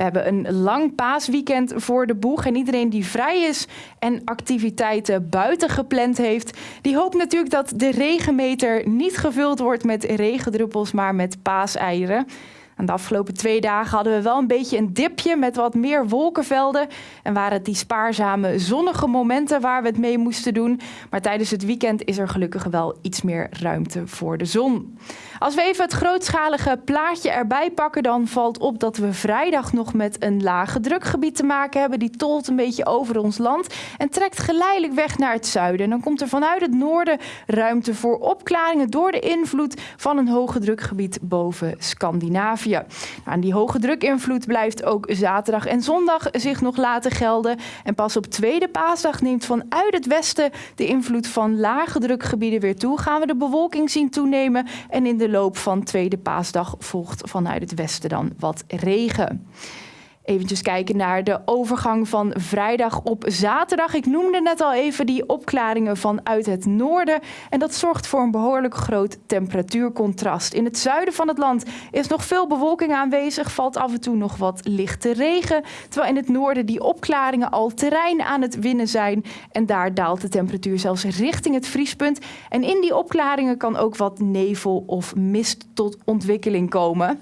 We hebben een lang paasweekend voor de boeg. En iedereen die vrij is en activiteiten buiten gepland heeft, die hoopt natuurlijk dat de regenmeter niet gevuld wordt met regendruppels, maar met paaseieren. En de afgelopen twee dagen hadden we wel een beetje een dipje met wat meer wolkenvelden. En waren het die spaarzame zonnige momenten waar we het mee moesten doen. Maar tijdens het weekend is er gelukkig wel iets meer ruimte voor de zon. Als we even het grootschalige plaatje erbij pakken, dan valt op dat we vrijdag nog met een lage drukgebied te maken hebben. Die tolt een beetje over ons land en trekt geleidelijk weg naar het zuiden. En dan komt er vanuit het noorden ruimte voor opklaringen door de invloed van een hoge drukgebied boven Scandinavië. Nou, en die hoge drukinvloed blijft ook zaterdag en zondag zich nog laten gelden. En pas op tweede paasdag neemt vanuit het westen de invloed van lage drukgebieden weer toe. Gaan we de bewolking zien toenemen en in de loop van tweede paasdag volgt vanuit het westen dan wat regen. Eventjes kijken naar de overgang van vrijdag op zaterdag. Ik noemde net al even die opklaringen vanuit het noorden. En dat zorgt voor een behoorlijk groot temperatuurcontrast. In het zuiden van het land is nog veel bewolking aanwezig. Valt af en toe nog wat lichte regen. Terwijl in het noorden die opklaringen al terrein aan het winnen zijn. En daar daalt de temperatuur zelfs richting het vriespunt. En in die opklaringen kan ook wat nevel of mist tot ontwikkeling komen.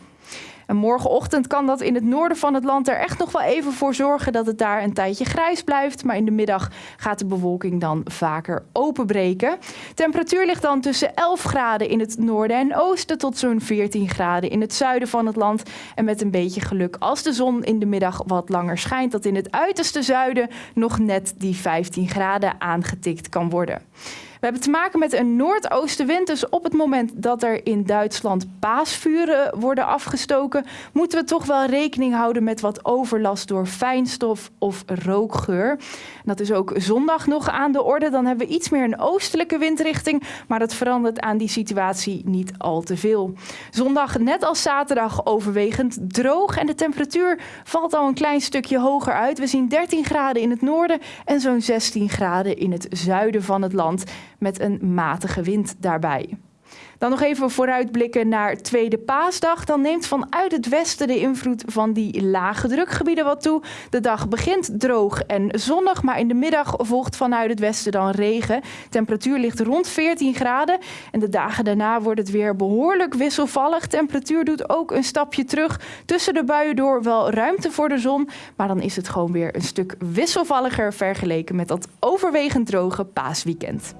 En morgenochtend kan dat in het noorden van het land er echt nog wel even voor zorgen dat het daar een tijdje grijs blijft. Maar in de middag gaat de bewolking dan vaker openbreken. Temperatuur ligt dan tussen 11 graden in het noorden en oosten tot zo'n 14 graden in het zuiden van het land. En met een beetje geluk als de zon in de middag wat langer schijnt, dat in het uiterste zuiden nog net die 15 graden aangetikt kan worden. We hebben te maken met een noordoostenwind. Dus op het moment dat er in Duitsland paasvuren worden afgestoken, moeten we toch wel rekening houden met wat overlast door fijnstof of rookgeur. dat is ook zondag nog aan de orde. Dan hebben we iets meer een oostelijke windrichting, maar dat verandert aan die situatie niet al te veel. Zondag, net als zaterdag, overwegend droog en de temperatuur valt al een klein stukje hoger uit. We zien 13 graden in het noorden en zo'n 16 graden in het zuiden van het land met een matige wind daarbij. Dan nog even vooruitblikken naar tweede paasdag. Dan neemt vanuit het westen de invloed van die lage drukgebieden wat toe. De dag begint droog en zonnig, maar in de middag volgt vanuit het westen dan regen. Temperatuur ligt rond 14 graden en de dagen daarna wordt het weer behoorlijk wisselvallig. Temperatuur doet ook een stapje terug. Tussen de buien door wel ruimte voor de zon, maar dan is het gewoon weer een stuk wisselvalliger vergeleken met dat overwegend droge paasweekend.